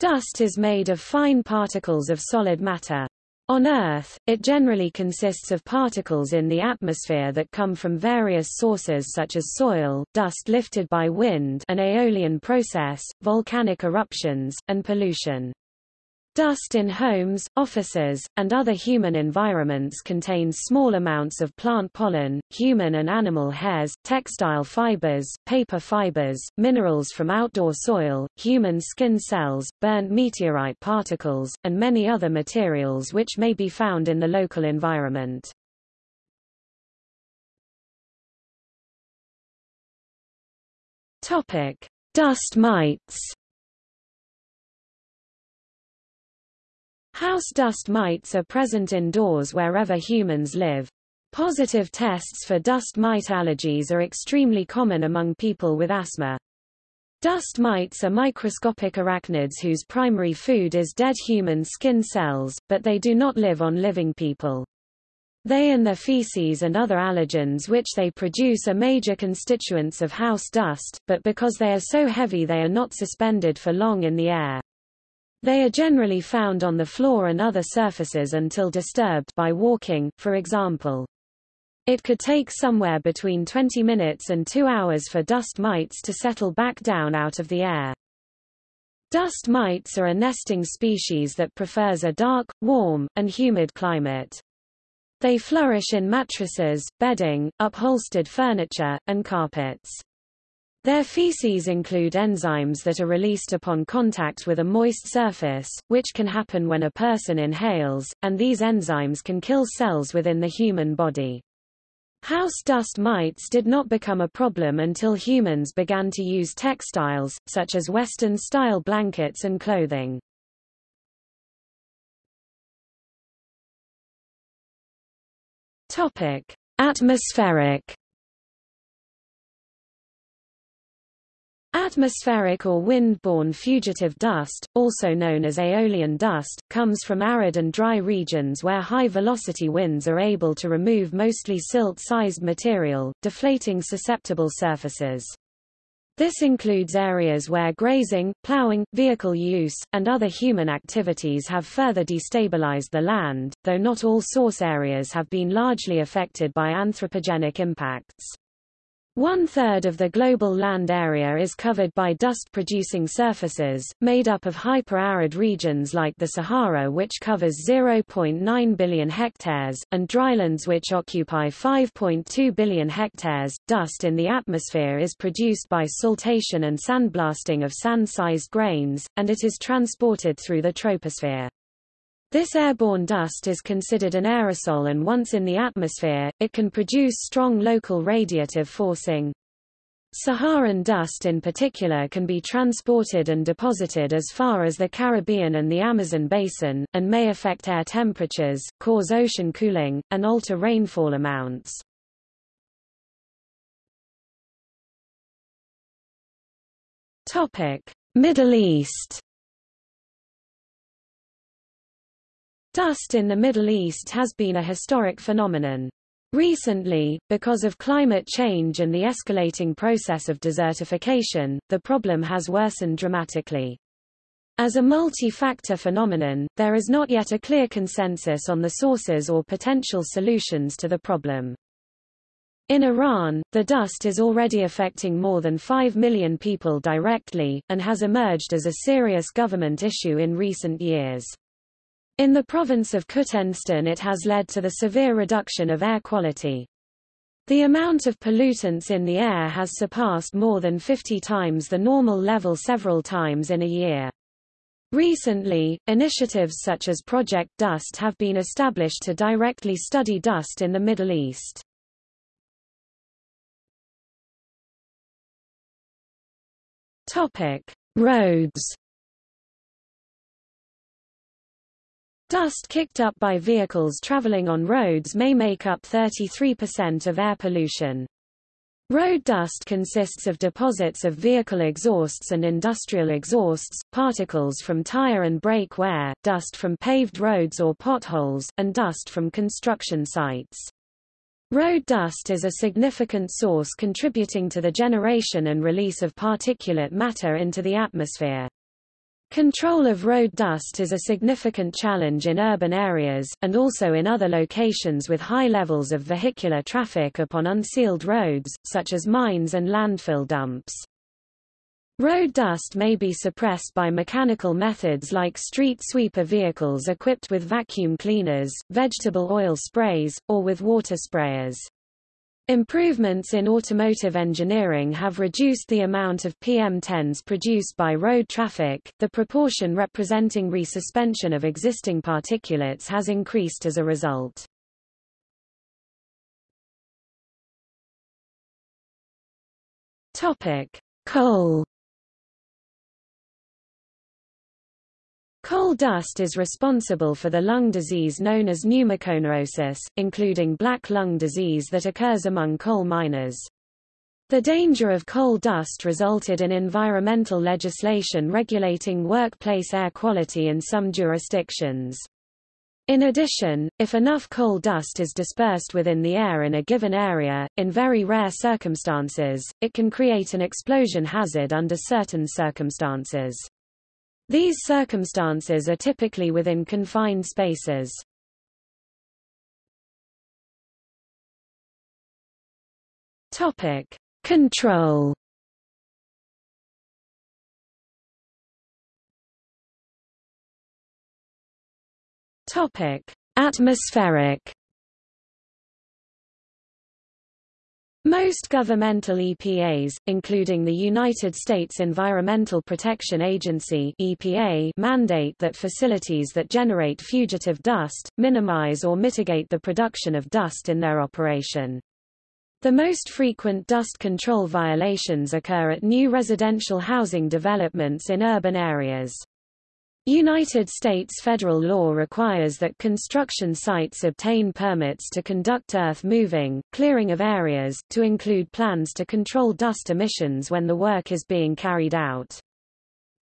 Dust is made of fine particles of solid matter. On Earth, it generally consists of particles in the atmosphere that come from various sources such as soil, dust lifted by wind an aeolian process, volcanic eruptions, and pollution. Dust in homes, offices, and other human environments contains small amounts of plant pollen, human and animal hairs, textile fibers, paper fibers, minerals from outdoor soil, human skin cells, burnt meteorite particles, and many other materials which may be found in the local environment. Topic: Dust mites. House dust mites are present indoors wherever humans live. Positive tests for dust mite allergies are extremely common among people with asthma. Dust mites are microscopic arachnids whose primary food is dead human skin cells, but they do not live on living people. They and their feces and other allergens which they produce are major constituents of house dust, but because they are so heavy they are not suspended for long in the air. They are generally found on the floor and other surfaces until disturbed by walking, for example. It could take somewhere between 20 minutes and 2 hours for dust mites to settle back down out of the air. Dust mites are a nesting species that prefers a dark, warm, and humid climate. They flourish in mattresses, bedding, upholstered furniture, and carpets. Their feces include enzymes that are released upon contact with a moist surface, which can happen when a person inhales, and these enzymes can kill cells within the human body. House dust mites did not become a problem until humans began to use textiles, such as Western-style blankets and clothing. Topic: Atmospheric Atmospheric or wind-borne fugitive dust, also known as aeolian dust, comes from arid and dry regions where high-velocity winds are able to remove mostly silt-sized material, deflating susceptible surfaces. This includes areas where grazing, plowing, vehicle use, and other human activities have further destabilized the land, though not all source areas have been largely affected by anthropogenic impacts. One-third of the global land area is covered by dust-producing surfaces, made up of hyper-arid regions like the Sahara which covers 0.9 billion hectares, and drylands which occupy 5.2 billion hectares. Dust in the atmosphere is produced by saltation and sandblasting of sand-sized grains, and it is transported through the troposphere. This airborne dust is considered an aerosol and once in the atmosphere, it can produce strong local radiative forcing. Saharan dust in particular can be transported and deposited as far as the Caribbean and the Amazon basin, and may affect air temperatures, cause ocean cooling, and alter rainfall amounts. Middle East Dust in the Middle East has been a historic phenomenon. Recently, because of climate change and the escalating process of desertification, the problem has worsened dramatically. As a multi-factor phenomenon, there is not yet a clear consensus on the sources or potential solutions to the problem. In Iran, the dust is already affecting more than 5 million people directly, and has emerged as a serious government issue in recent years. In the province of Khuzestan it has led to the severe reduction of air quality. The amount of pollutants in the air has surpassed more than 50 times the normal level several times in a year. Recently, initiatives such as Project Dust have been established to directly study dust in the Middle East. Topic: Roads Dust kicked up by vehicles traveling on roads may make up 33% of air pollution. Road dust consists of deposits of vehicle exhausts and industrial exhausts, particles from tire and brake wear, dust from paved roads or potholes, and dust from construction sites. Road dust is a significant source contributing to the generation and release of particulate matter into the atmosphere. Control of road dust is a significant challenge in urban areas, and also in other locations with high levels of vehicular traffic upon unsealed roads, such as mines and landfill dumps. Road dust may be suppressed by mechanical methods like street sweeper vehicles equipped with vacuum cleaners, vegetable oil sprays, or with water sprayers. Improvements in automotive engineering have reduced the amount of PM10s produced by road traffic. The proportion representing resuspension of existing particulates has increased as a result. Topic: Coal Coal dust is responsible for the lung disease known as pneumoconiosis, including black lung disease that occurs among coal miners. The danger of coal dust resulted in environmental legislation regulating workplace air quality in some jurisdictions. In addition, if enough coal dust is dispersed within the air in a given area, in very rare circumstances, it can create an explosion hazard under certain circumstances. These circumstances are typically within confined spaces. Topic: Control. Topic: Atmospheric. Most governmental EPAs, including the United States Environmental Protection Agency EPA, mandate that facilities that generate fugitive dust, minimize or mitigate the production of dust in their operation. The most frequent dust control violations occur at new residential housing developments in urban areas. United States federal law requires that construction sites obtain permits to conduct earth moving, clearing of areas, to include plans to control dust emissions when the work is being carried out.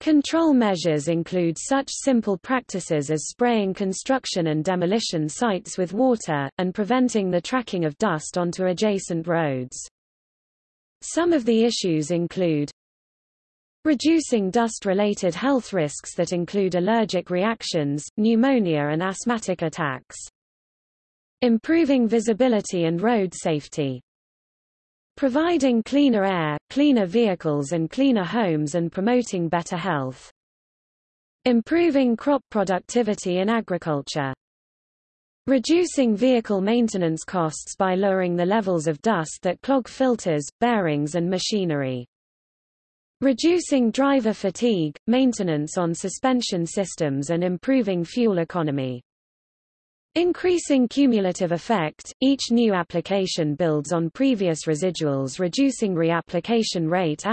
Control measures include such simple practices as spraying construction and demolition sites with water, and preventing the tracking of dust onto adjacent roads. Some of the issues include Reducing dust-related health risks that include allergic reactions, pneumonia and asthmatic attacks. Improving visibility and road safety. Providing cleaner air, cleaner vehicles and cleaner homes and promoting better health. Improving crop productivity in agriculture. Reducing vehicle maintenance costs by lowering the levels of dust that clog filters, bearings and machinery. Reducing driver fatigue, maintenance on suspension systems and improving fuel economy. Increasing cumulative effect, each new application builds on previous residuals reducing reapplication rate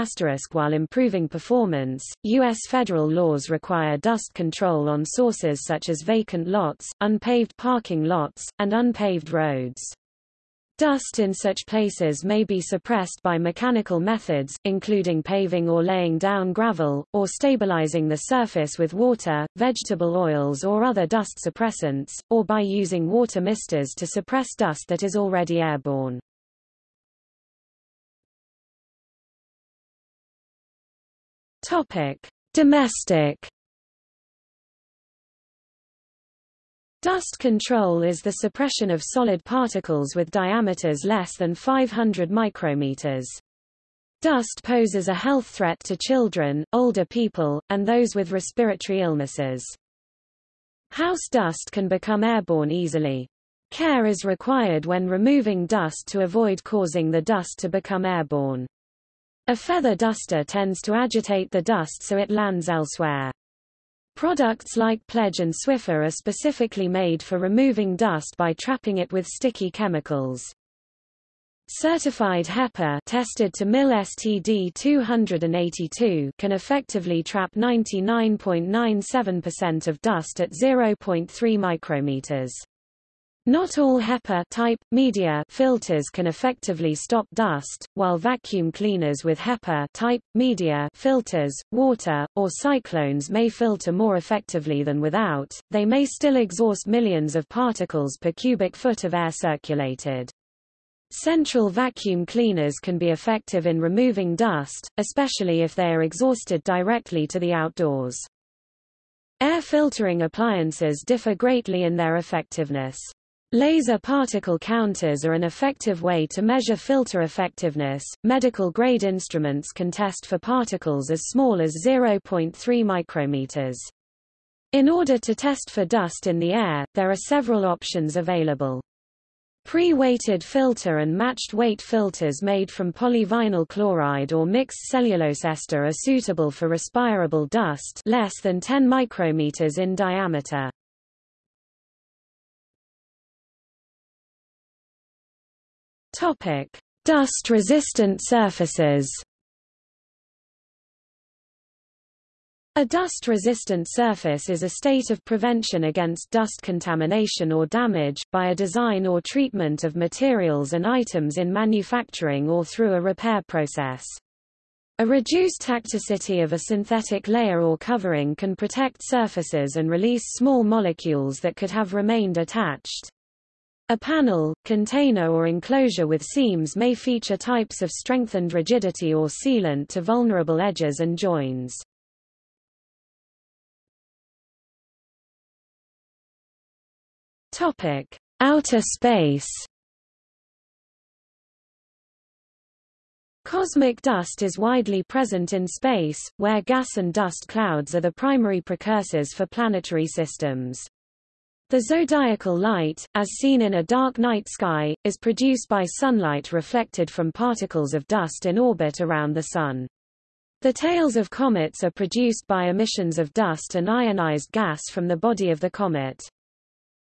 while improving performance. U.S. federal laws require dust control on sources such as vacant lots, unpaved parking lots, and unpaved roads. Dust in such places may be suppressed by mechanical methods, including paving or laying down gravel, or stabilizing the surface with water, vegetable oils or other dust suppressants, or by using water misters to suppress dust that is already airborne. Topic: Domestic Dust control is the suppression of solid particles with diameters less than 500 micrometers. Dust poses a health threat to children, older people, and those with respiratory illnesses. House dust can become airborne easily. Care is required when removing dust to avoid causing the dust to become airborne. A feather duster tends to agitate the dust so it lands elsewhere. Products like Pledge and Swiffer are specifically made for removing dust by trapping it with sticky chemicals. Certified HEPA tested to MIL STD 282 can effectively trap 99.97% of dust at 0.3 micrometers. Not all HEPA type, media filters can effectively stop dust, while vacuum cleaners with HEPA type, media filters, water, or cyclones may filter more effectively than without, they may still exhaust millions of particles per cubic foot of air circulated. Central vacuum cleaners can be effective in removing dust, especially if they are exhausted directly to the outdoors. Air filtering appliances differ greatly in their effectiveness. Laser particle counters are an effective way to measure filter effectiveness. Medical grade instruments can test for particles as small as 0.3 micrometers. In order to test for dust in the air, there are several options available. Pre-weighted filter and matched weight filters made from polyvinyl chloride or mixed cellulose ester are suitable for respirable dust less than 10 micrometers in diameter. Topic: Dust-resistant surfaces. A dust-resistant surface is a state of prevention against dust contamination or damage, by a design or treatment of materials and items in manufacturing or through a repair process. A reduced tacticity of a synthetic layer or covering can protect surfaces and release small molecules that could have remained attached. A panel, container or enclosure with seams may feature types of strengthened rigidity or sealant to vulnerable edges and joins. Topic: Outer space. Cosmic dust is widely present in space, where gas and dust clouds are the primary precursors for planetary systems. The zodiacal light, as seen in a dark night sky, is produced by sunlight reflected from particles of dust in orbit around the Sun. The tails of comets are produced by emissions of dust and ionized gas from the body of the comet.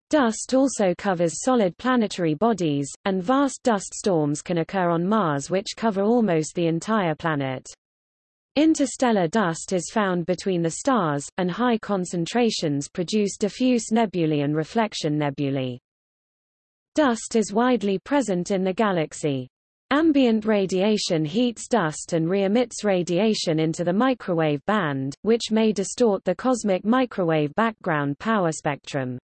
Dust also covers solid planetary bodies, and vast dust storms can occur on Mars which cover almost the entire planet. Interstellar dust is found between the stars, and high concentrations produce diffuse nebulae and reflection nebulae. Dust is widely present in the galaxy. Ambient radiation heats dust and re-emits radiation into the microwave band, which may distort the cosmic microwave background power spectrum.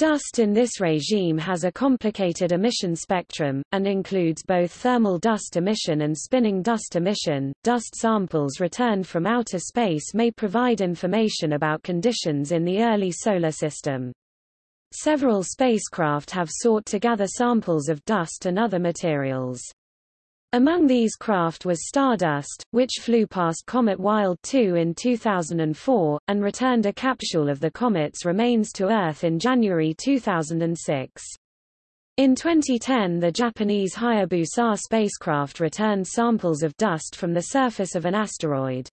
Dust in this regime has a complicated emission spectrum, and includes both thermal dust emission and spinning dust emission. Dust samples returned from outer space may provide information about conditions in the early solar system. Several spacecraft have sought to gather samples of dust and other materials. Among these craft was Stardust, which flew past Comet Wild 2 in 2004, and returned a capsule of the comet's remains to Earth in January 2006. In 2010 the Japanese Hayabusa spacecraft returned samples of dust from the surface of an asteroid.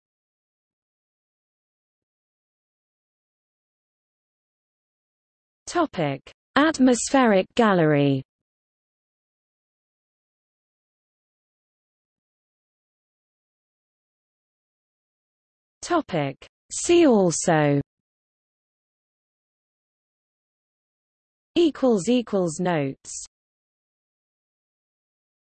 Atmospheric gallery Topic. See also equals equals notes